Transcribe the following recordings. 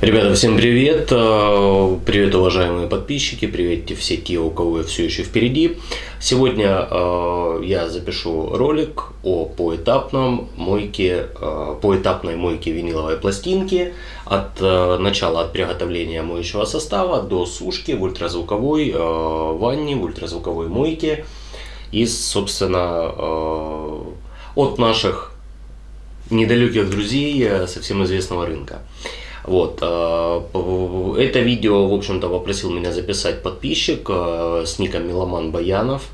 Ребята, всем привет! Э, привет, уважаемые подписчики, привет все те, у кого все еще впереди. Сегодня э, я запишу ролик о поэтапном мойке, э, поэтапной мойке виниловой пластинки от начала от приготовления моющего состава до сушки в ультразвуковой ванне, в ультразвуковой мойке и, собственно, от наших недалеких друзей э, со всем известного рынка. Вот. Э, это видео, в общем-то, попросил меня записать подписчик э, с ником Миломан Баянов.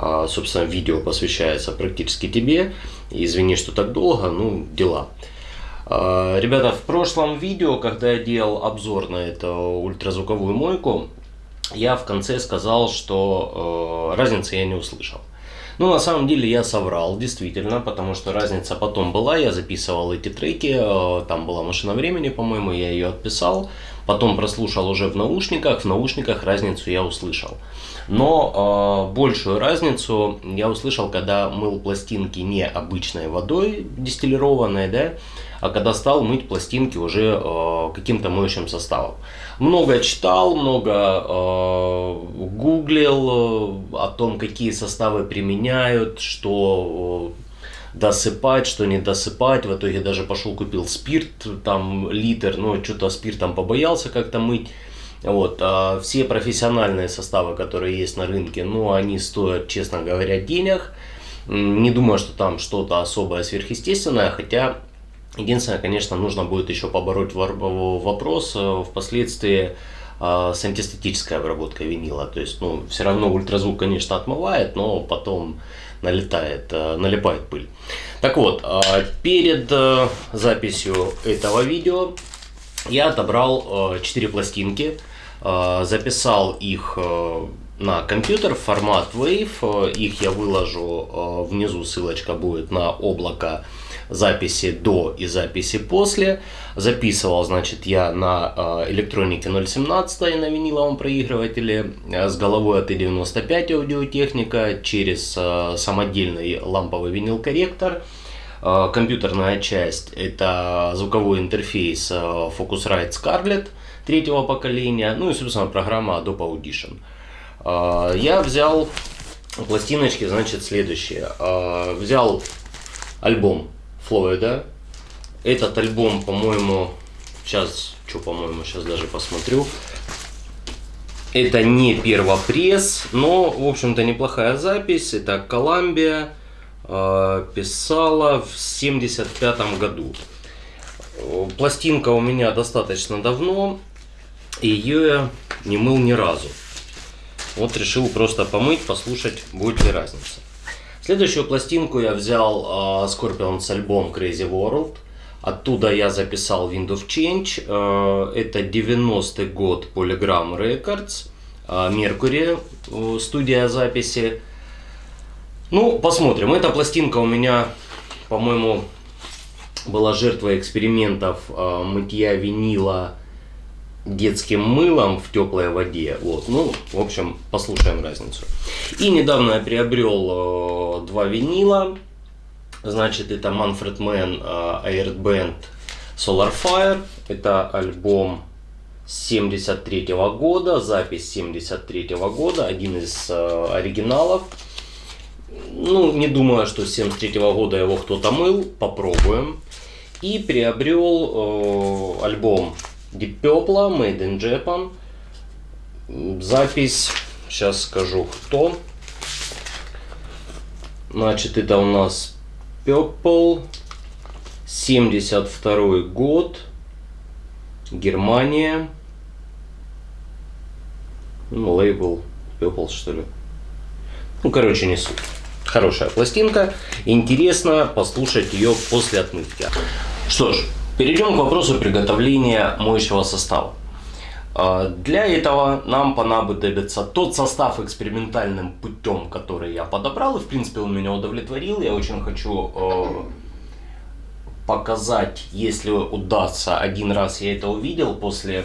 Э, собственно, видео посвящается практически тебе. Извини, что так долго, ну, дела. Ребята, в прошлом видео, когда я делал обзор на эту ультразвуковую мойку, я в конце сказал, что разницы я не услышал. Ну, на самом деле я соврал, действительно, потому что разница потом была, я записывал эти треки, э, там была машина времени, по-моему, я ее отписал, потом прослушал уже в наушниках, в наушниках разницу я услышал. Но э, большую разницу я услышал, когда мыл пластинки не обычной водой дистиллированной, да, а когда стал мыть пластинки уже э, каким-то моющим составом. Много читал, много э, гуглил э, о том, какие составы применяют, что э, досыпать, что не досыпать. В итоге даже пошел купил спирт, там литр, но что-то спиртом побоялся как-то мыть. Вот, а все профессиональные составы, которые есть на рынке, ну, они стоят, честно говоря, денег. Не думаю, что там что-то особое сверхъестественное, хотя Единственное, конечно, нужно будет еще побороть вопрос э, впоследствии э, с антистатической обработкой винила. То есть, ну, все равно ультразвук, конечно, отмывает, но потом налетает, э, налипает пыль. Так вот, перед записью этого видео я отобрал 4 пластинки, записал их на компьютер формат WAV. Их я выложу внизу, ссылочка будет на облако записи до и записи после. Записывал, значит, я на э, электронике 0.17 на виниловом проигрывателе э, с головой от i95 аудиотехника через э, самодельный ламповый винил-корректор. Компьютерная часть это звуковой интерфейс Focusrite Scarlett третьего поколения, ну и, собственно, программа Adobe Audition. Я взял пластиночки, значит, следующие. Взял альбом Флойда. Этот альбом, по-моему, сейчас, что, по-моему, сейчас даже посмотрю. Это не первопресс, но, в общем-то, неплохая запись. Это Коламбия э, писала в 75 году. Пластинка у меня достаточно давно, и ее я не мыл ни разу. Вот решил просто помыть, послушать, будет ли разница. Следующую пластинку я взял uh, Scorpion с альбом Crazy World. Оттуда я записал Wind of Change. Uh, это 90-й год Polygram Records. Uh, Mercury, uh, студия записи. Ну, посмотрим. Эта пластинка у меня, по-моему, была жертвой экспериментов uh, мытья винила детским мылом в теплой воде. Вот, ну, в общем, послушаем разницу. И недавно я приобрел э, два винила. Значит, это Manfred Mann э, Aired Band Solar Fire. Это альбом 73 -го года, запись 73 -го года, один из э, оригиналов. Ну, не думаю, что с 73 -го года его кто-то мыл, попробуем. И приобрел э, альбом Purple, Made in Japan. Запись, сейчас скажу кто. Значит, это у нас Purple, 72 год, Германия. Ну, лейбл Purple, что ли. Ну, короче, не суть. Хорошая пластинка. Интересно послушать ее после отмытки. Что ж, Перейдем к вопросу приготовления моющего состава. А, для этого нам понадобится тот состав экспериментальным путем, который я подобрал, и в принципе он меня удовлетворил. Я очень хочу э, показать, если удастся, один раз я это увидел, после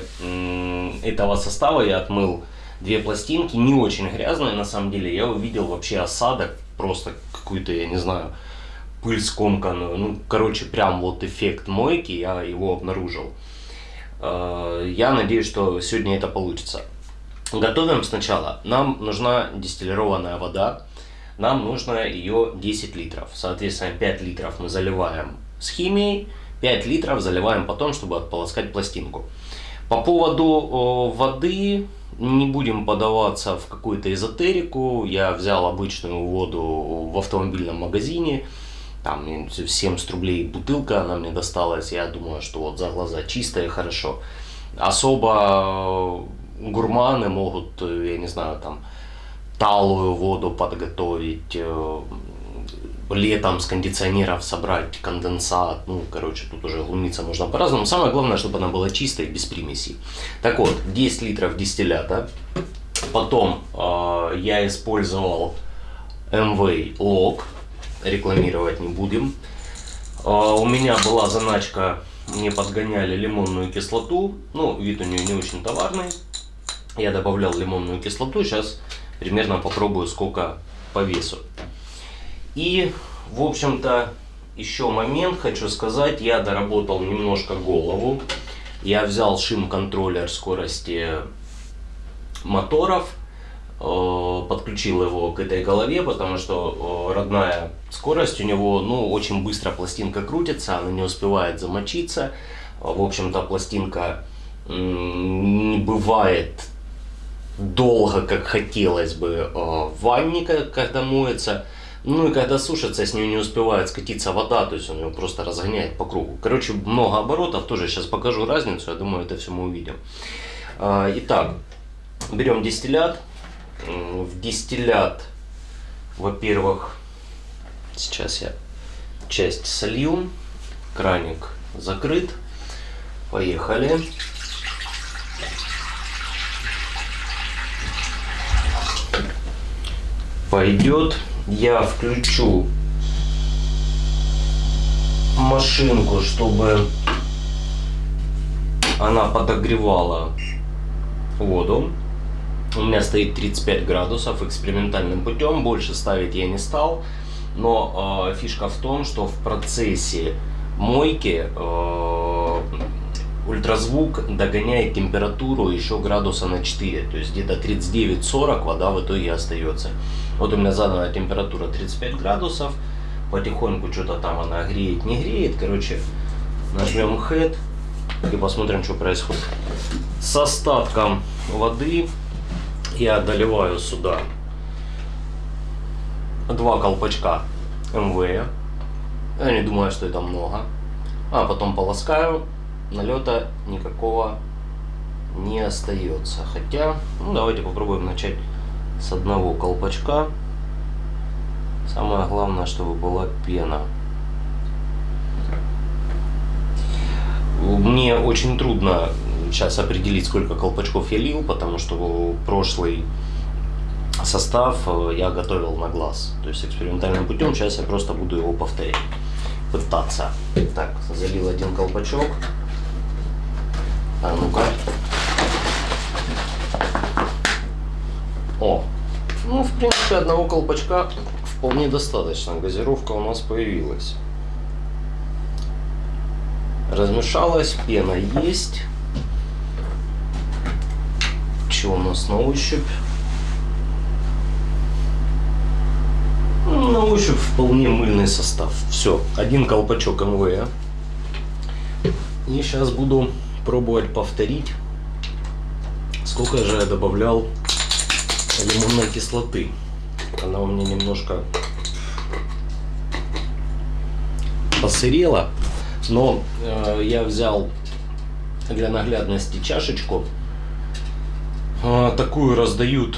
этого состава я отмыл две пластинки, не очень грязные на самом деле, я увидел вообще осадок, просто какую-то, я не знаю, пыль скомканную. Ну, короче, прям вот эффект мойки, я его обнаружил. Э, я надеюсь, что сегодня это получится. Готовим сначала. Нам нужна дистиллированная вода. Нам нужно ее 10 литров. Соответственно, 5 литров мы заливаем с химией, 5 литров заливаем потом, чтобы отполоскать пластинку. По поводу воды не будем подаваться в какую-то эзотерику. Я взял обычную воду в автомобильном магазине. Там 70 рублей бутылка она мне досталась. Я думаю, что вот за глаза чисто хорошо. Особо гурманы могут, я не знаю, там талую воду подготовить, э, летом с кондиционеров собрать конденсат. Ну, короче, тут уже глумиться можно по-разному. Самое главное, чтобы она была чистой, без примесей. Так вот, 10 литров дистиллята. Потом э, я использовал MV Log. Рекламировать не будем. Э, у меня была заначка, мне подгоняли лимонную кислоту. Ну, вид у нее не очень товарный. Я добавлял лимонную кислоту. Сейчас примерно попробую, сколько по весу. И, в общем-то, еще момент хочу сказать. Я доработал немножко голову. Я взял шим-контроллер скорости моторов, подключил его к этой голове, потому что э, родная скорость у него, ну, очень быстро пластинка крутится, она не успевает замочиться. В общем-то, пластинка не бывает долго, как хотелось бы э, в ванне, когда моется. Ну и когда сушится, с нее не успевает скатиться вода, то есть он ее просто разгоняет по кругу. Короче, много оборотов, тоже сейчас покажу разницу, я думаю, это все мы увидим. Итак, берем дистиллят. В дистиллят, во-первых, сейчас я часть солью, краник закрыт. Поехали. Пойдет я включу машинку, чтобы она подогревала воду. У меня стоит 35 градусов экспериментальным путем, больше ставить я не стал. Но э, фишка в том, что в процессе мойки э, ультразвук догоняет температуру еще градуса на 4. То есть где-то 39-40 вода в итоге остается. Вот у меня заданная температура 35 градусов. Потихоньку что-то там она греет, не греет. Короче, нажмем head и посмотрим, что происходит. С остатком воды я доливаю сюда два колпачка МВ. Я не думаю, что это много. А потом полоскаю. Налета никакого не остается. Хотя, ну давайте попробуем начать с одного колпачка. Самое главное, чтобы была пена. Мне очень трудно сейчас определить, сколько колпачков я лил, потому что прошлый состав э, я готовил на глаз. То есть экспериментальным путем сейчас я просто буду его повторять. Пытаться. Так, залил один колпачок. А ну-ка. О, ну, в принципе, одного колпачка вполне достаточно. Газировка у нас появилась. Размешалась, пена есть. Что у нас на ощупь? На ощупь вполне мыльный состав. Все, один колпачок МВ. И сейчас буду пробовать повторить, сколько же я добавлял лимонной кислоты. Она у меня немножко посырела, но э, я взял для наглядности чашечку. Э, такую раздают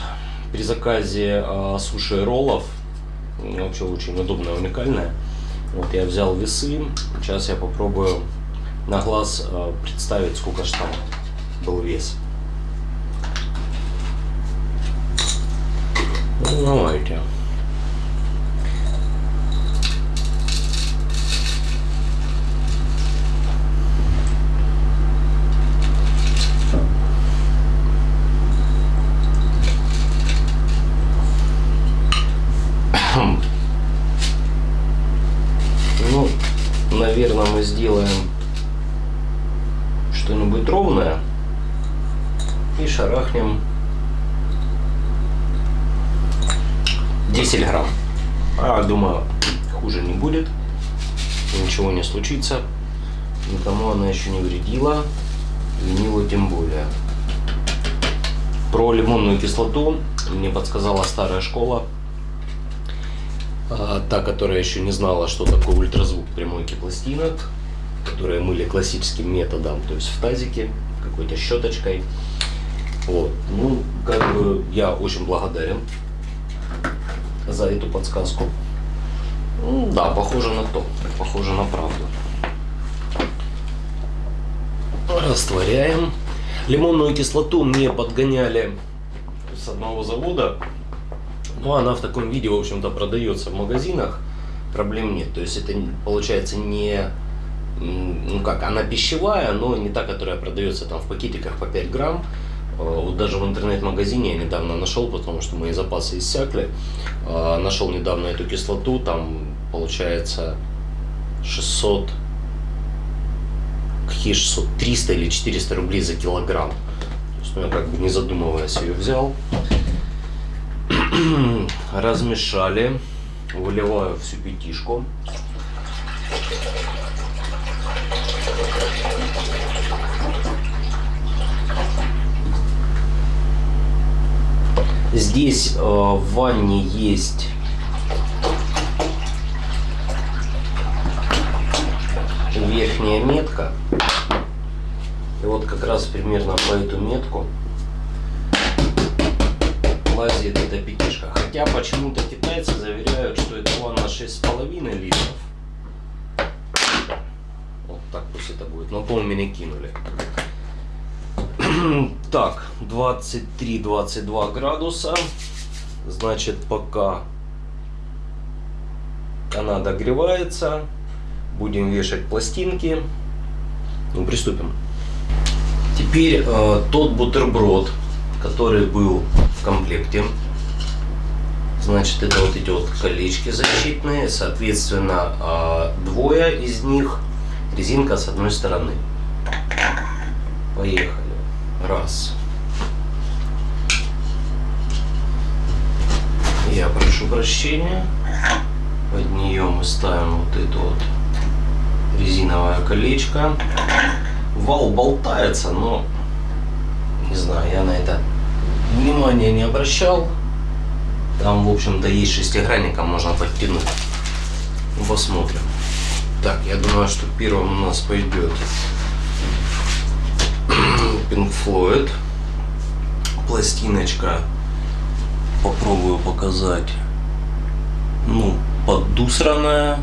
при заказе э, суши роллов. Вообще очень удобная, уникальная. Вот я взял весы. Сейчас я попробую на глаз э, представить, сколько же там был вес. Ну, давайте. Ну, наверное, мы сделаем что-нибудь ровно лимонная. И шарахнем 10 грамм. А, думаю, хуже не будет. Ничего не случится. Никому она еще не вредила. Винилу тем более. Про лимонную кислоту мне подсказала старая школа. А, та, которая еще не знала, что такое ультразвук при мойке пластинок. Которые мыли классическим методом, то есть в тазике, какой-то щеточкой. Вот. Ну, как бы я очень благодарен за эту подсказку. Ну, да, похоже на то, похоже на правду. Растворяем. Лимонную кислоту мне подгоняли с одного завода. Ну, она в таком виде, в общем-то, продается в магазинах. Проблем нет. То есть это получается не ну как, она пищевая, но не та, которая продается там в пакетиках по 5 грамм. Э, вот даже в интернет-магазине я недавно нашел, потому что мои запасы иссякли. Э, нашел недавно эту кислоту, там получается 600, какие 600, 300 или 400 рублей за килограмм. То есть, ну, я как бы не задумываясь ее взял. Размешали, выливаю всю пятишку. Здесь э, в ванне есть верхняя метка. И вот как раз примерно по эту метку лазит эта пятишка. Хотя почему-то китайцы заверяют, что это ванна 6,5 литров. Вот так пусть это будет. Но пол меня кинули. так, 23-22 градуса. Значит, пока она догревается, будем вешать пластинки. Ну, приступим. Теперь э, тот бутерброд, который был в комплекте. Значит, это вот эти вот колечки защитные. Соответственно, э, двое из них резинка с одной стороны. Поехали. Раз. Я прошу прощения. Под нее мы ставим вот это вот резиновое колечко. Вал болтается, но не знаю, я на это внимания не обращал. Там, в общем-то, есть шестигранником, можно подтянуть. Посмотрим. Так, я думаю, что первым у нас пойдет Pink Floyd. Пластиночка. Попробую показать. Ну, поддусранная.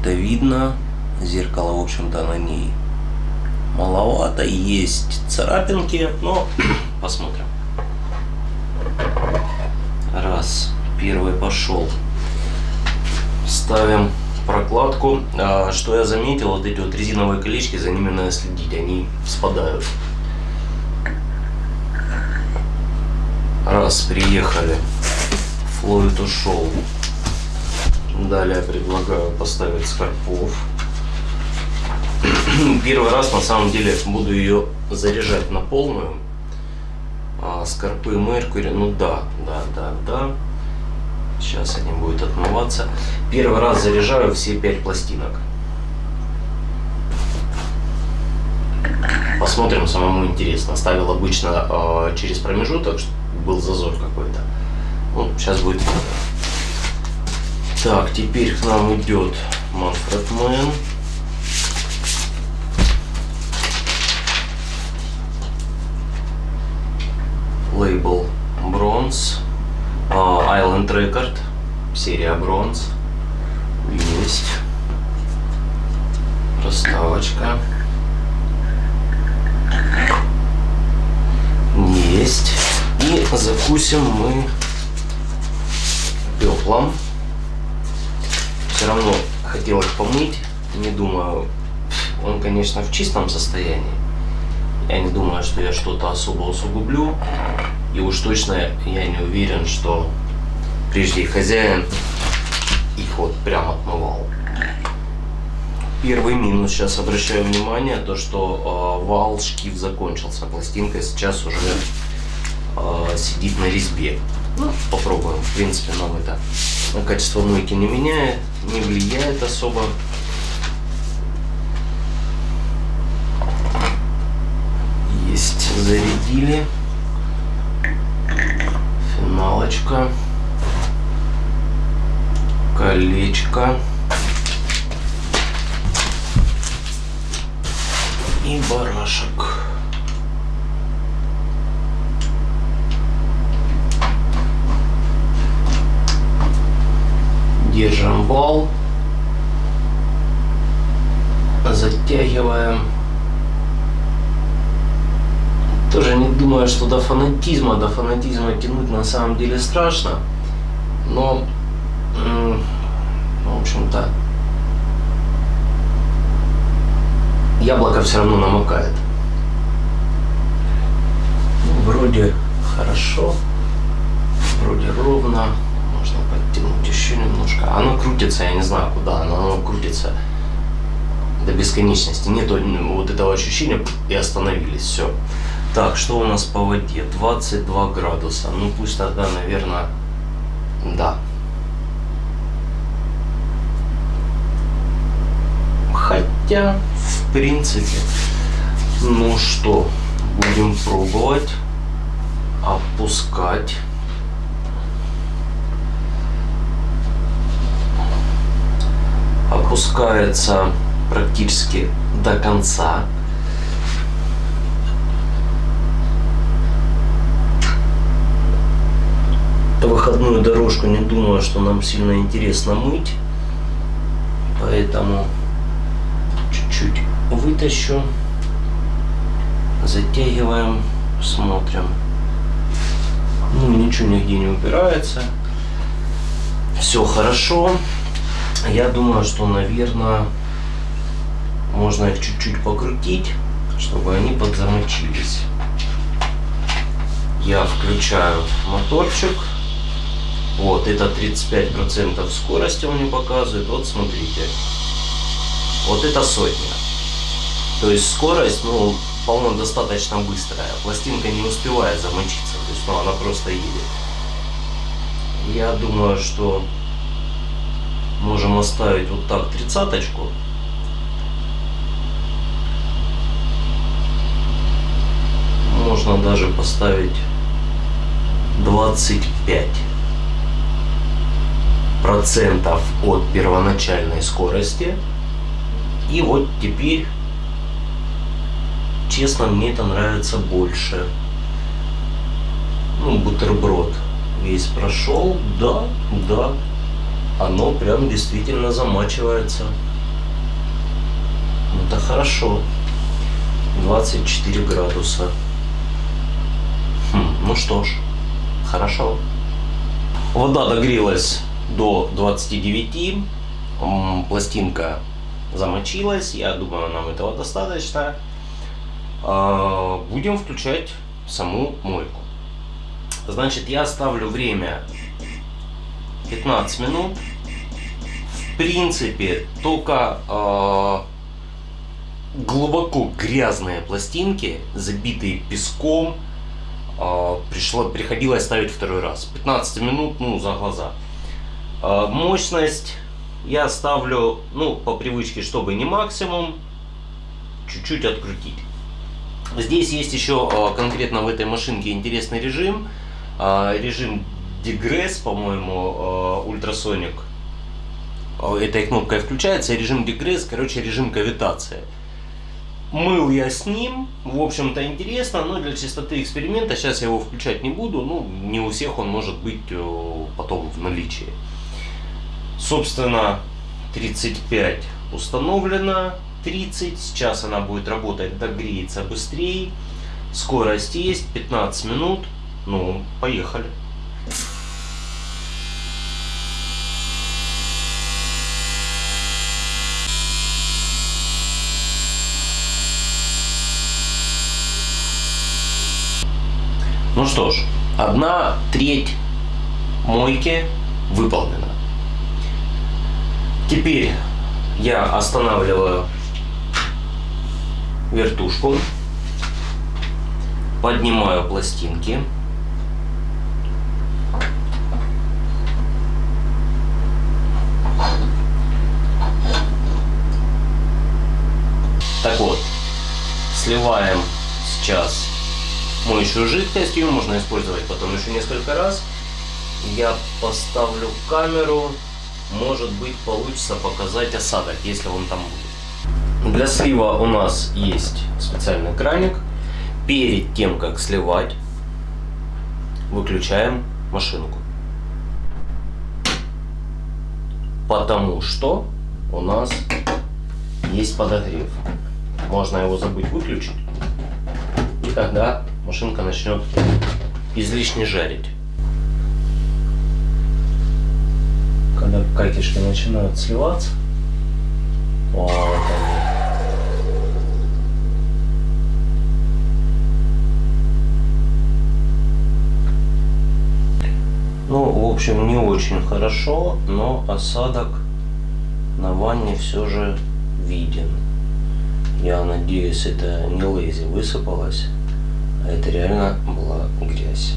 Это видно. Зеркало, в общем-то, на ней маловато. Есть царапинки, но посмотрим. Раз. Первый пошел. Ставим прокладку. А, что я заметил, вот эти вот резиновые колечки, за ними надо следить, они спадают. Раз, приехали. Флойд ушел. Далее предлагаю поставить скорпов. Первый раз на самом деле буду ее заряжать на полную. А, скорпы Меркури, ну да, да, да, да. Сейчас они будут отмываться. Первый раз заряжаю все пять пластинок. Посмотрим, самому интересно. Ставил обычно э, через промежуток, был зазор какой-то. Ну, сейчас будет Так, теперь к нам идет Manfred Man. Лейбл Bronze. Uh, Island Record. Серия Bronze. Есть. Проставочка. Есть. И закусим мы пеплом. Все равно хотел их помыть. Не думаю, он, конечно, в чистом состоянии. Я не думаю, что я что-то особо усугублю. И уж точно я не уверен, что прежде хозяин их вот прям отмывал. первый минус, сейчас обращаю внимание, то что э, вал шкив закончился, пластинка сейчас уже э, сидит на резьбе. Ну, попробуем, в принципе, нам это на качество мойки не меняет, не влияет особо. Есть, зарядили. Финалочка. Колечко. И барашек. Держим вал. Затягиваем. Тоже не думаю, что до фанатизма, до фанатизма тянуть на самом деле страшно. Но, в общем-то, яблоко все равно намокает. Ну, вроде хорошо, вроде ровно. Можно подтянуть еще немножко. Оно крутится, я не знаю куда, оно, оно крутится до бесконечности. Нет вот этого ощущения и остановились. Все. Так, что у нас по воде? 22 градуса. Ну пусть тогда, наверное, да. Хотя, в принципе, ну что, будем пробовать опускать. Опускается практически до конца. Выходную дорожку не думаю, что нам сильно интересно мыть. Поэтому чуть-чуть вытащу. Затягиваем, смотрим. Ну, ничего нигде не упирается. Все хорошо. Я думаю, что, наверное, можно их чуть-чуть покрутить, чтобы они подзамочились. Я включаю моторчик. Вот, это 35% скорости он мне показывает. Вот смотрите. Вот это сотня. То есть скорость, ну, вполне достаточно быстрая. Пластинка не успевает замочиться. То есть, ну, она просто едет. Я думаю, что можем оставить вот так тридцаточку. Можно даже поставить 25 процентов от первоначальной скорости. И вот теперь, честно, мне это нравится больше. Ну, бутерброд весь прошел, да, да, оно прям действительно замачивается. Это хорошо. 24 градуса. Хм, ну что ж, хорошо. Вода догрелась до 29. Пластинка замочилась. Я думаю, нам этого достаточно. А, будем включать саму мойку. Значит, я ставлю время 15 минут. В принципе, только э, глубоко грязные пластинки, забитые песком, э, пришло, приходилось ставить второй раз. 15 минут, ну, за глаза. А, мощность я ставлю, ну, по привычке, чтобы не максимум, чуть-чуть открутить. Здесь есть еще а, конкретно в этой машинке интересный режим. А, режим Degress, по-моему, ультрасоник. Этой кнопкой включается. Режим Degress, короче, режим кавитации. Мыл я с ним, в общем-то интересно, но для чистоты эксперимента сейчас я его включать не буду. Ну, не у всех он может быть потом в наличии. Собственно, 35 установлено, 30. Сейчас она будет работать, догреется быстрее. Скорость есть, 15 минут. Ну, поехали. Ну что ж, одна треть мойки выполнена. Теперь Я останавливаю вертушку, поднимаю пластинки. Так вот, сливаем сейчас моющую жидкость, ее можно использовать потом еще несколько раз. Я поставлю камеру, может быть получится показать осадок, если он там будет. Для слива у нас есть специальный краник. Перед тем, как сливать, выключаем машинку. Потому что у нас есть подогрев. Можно его забыть выключить. И тогда машинка начнет излишне жарить. Когда катишки начинают сливаться, вот они. Ну, в общем, не очень хорошо, но осадок на ванне все же виден. Я надеюсь, это не лейзи высыпалось, а это реально была грязь.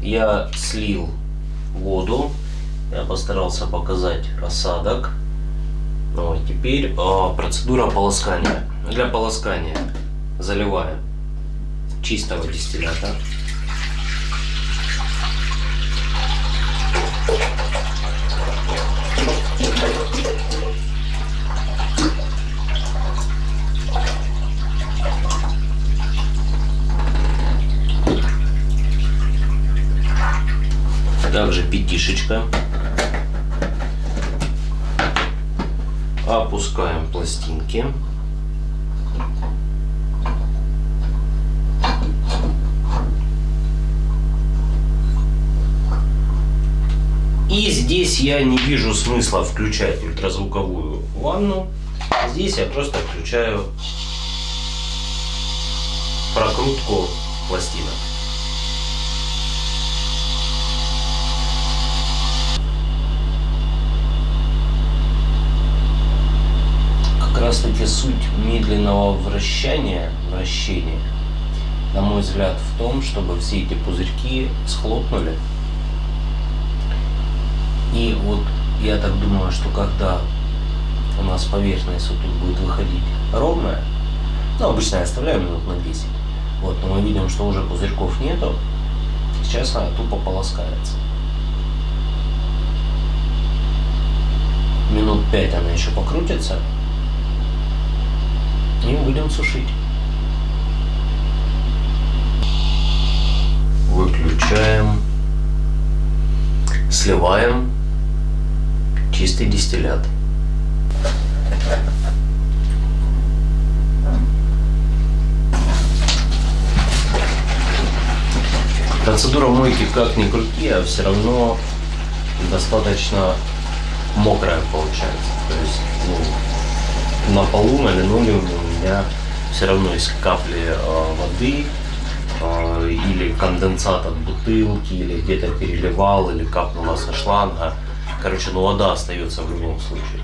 Я слил воду, я постарался показать осадок. Ну, а теперь а, процедура полоскания. Для полоскания заливаем чистого дистиллята. Пятишечка. Опускаем пластинки. И здесь я не вижу смысла включать ультразвуковую ванну. Здесь я просто включаю прокрутку пластинок. Раз таки суть медленного вращения, вращения, на мой взгляд, в том, чтобы все эти пузырьки схлопнули. И вот я так думаю, что когда у нас поверхность вот тут будет выходить ровная, ну, обычно я оставляю минут на 10, вот, но мы видим, что уже пузырьков нету, сейчас она тупо полоскается. Минут 5 она еще покрутится, и будем сушить. Выключаем, сливаем чистый дистиллят. Процедура мойки как ни крути, а все равно достаточно мокрая получается. То есть ну, на полу, на линолеуме меня все равно есть капли э, воды э, или конденсат от бутылки, или где-то переливал, или капнула со шланга. Короче, ну вода остается в любом случае.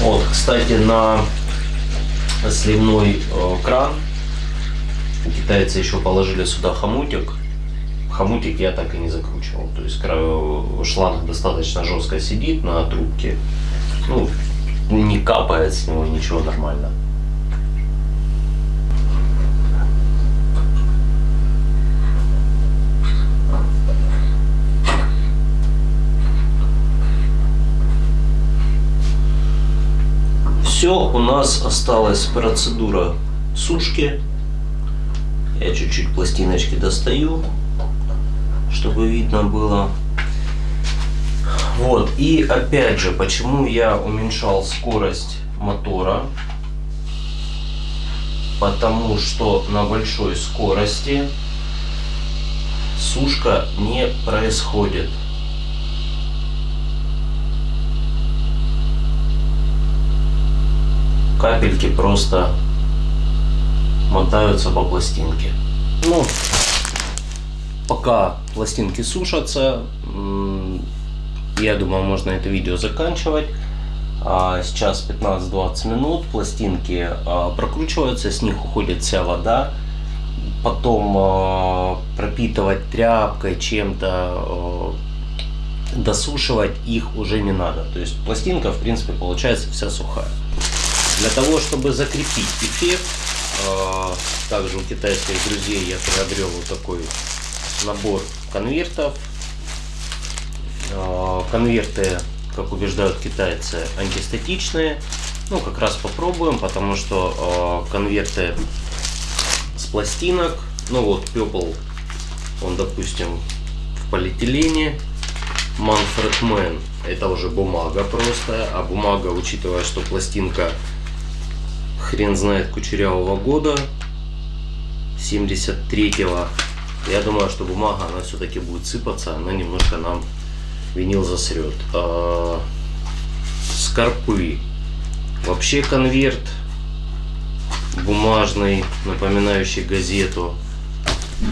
Вот, кстати, на сливной э, кран китайцы еще положили сюда хомутик хомутик я так и не закручивал. То есть шланг достаточно жестко сидит на трубке. Ну, не капает с него ничего нормально. Все, у нас осталась процедура сушки. Я чуть-чуть пластиночки достаю чтобы видно было. Вот, и опять же, почему я уменьшал скорость мотора? Потому что на большой скорости сушка не происходит. Капельки просто мотаются по пластинке. Ну, пока пластинки сушатся, я думаю, можно это видео заканчивать. А, сейчас 15-20 минут, пластинки а, прокручиваются, с них уходит вся вода. Потом а, пропитывать тряпкой, чем-то, досушивать их уже не надо. То есть пластинка, в принципе, получается вся сухая. Для того, чтобы закрепить эффект, также у китайских друзей я приобрел вот такой набор конвертов. Конверты как убеждают китайцы, антистатичные. Ну, как раз попробуем, потому что э, конверты с пластинок, ну вот пепел, он, допустим, в полиэтилене, Manfred Man, это уже бумага просто, а бумага, учитывая, что пластинка хрен знает кучерявого года, 73-го, я думаю, что бумага, она все-таки будет сыпаться, она немножко нам винил засрет. А, скорпы. Вообще конверт бумажный, напоминающий газету.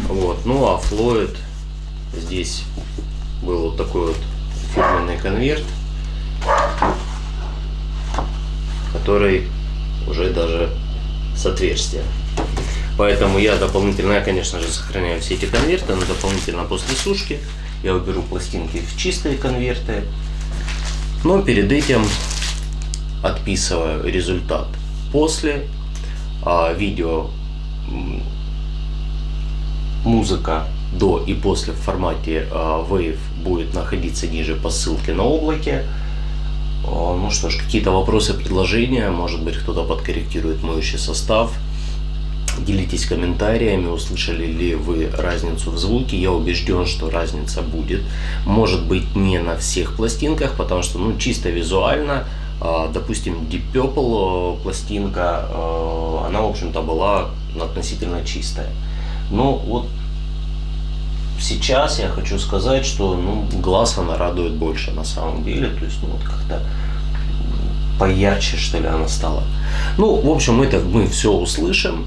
Вот. Ну а Флойд здесь был вот такой вот фирменный конверт, который уже даже с отверстием. Поэтому я дополнительно, я, конечно же, сохраняю все эти конверты, но дополнительно после сушки я уберу пластинки в чистые конверты. Но перед этим отписываю результат после а, видео музыка до и после в формате а, Wave будет находиться ниже по ссылке на облаке. А, ну что ж, какие-то вопросы, предложения, может быть кто-то подкорректирует моющий состав. Делитесь комментариями, услышали ли вы разницу в звуке. Я убежден, что разница будет. Может быть не на всех пластинках, потому что ну, чисто визуально, а, допустим, Deep Purple э, пластинка, э, она в общем-то была относительно чистая. Но вот сейчас я хочу сказать, что ну, глаз она радует больше на самом деле. То есть ну, вот как-то поярче что ли она стала. Ну, в общем, это мы все услышим.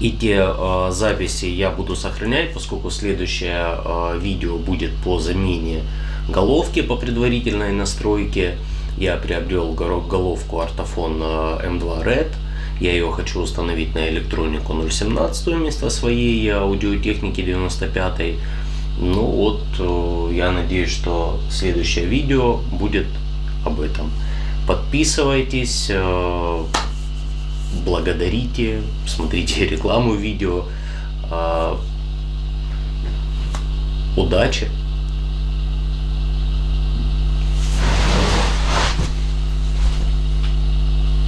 Эти э, записи я буду сохранять, поскольку следующее э, видео будет по замене головки по предварительной настройке. Я приобрел головку Artafon M2 Red. Я ее хочу установить на электронику 0.17 вместо своей аудиотехники 95. Ну вот, э, я надеюсь, что следующее видео будет об этом. Подписывайтесь. Благодарите, смотрите рекламу видео. А, удачи!